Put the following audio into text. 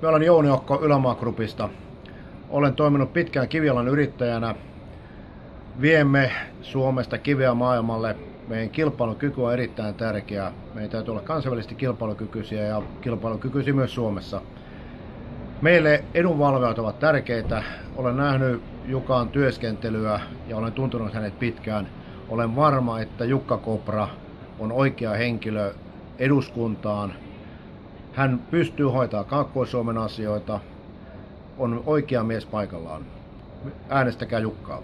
Minä olen Jouni Okko Ylämaa. Olen toiminut pitkään kivialan yrittäjänä. Viemme Suomesta kiveä maailmalle. Meidän kilpailukyky on erittäin tärkeää. Meidän täytyy olla kansainvälisesti kilpailukykyisiä ja kilpailukykyisiä myös Suomessa. Meille edunvalvojat ovat tärkeitä. Olen nähnyt Jukan työskentelyä ja olen tuntunut hänet pitkään. Olen varma, että Jukka Kopra on oikea henkilö eduskuntaan. Hän pystyy hoitaa Kaakkois-Suomen asioita, on oikea mies paikallaan. Äänestäkää Jukkaa.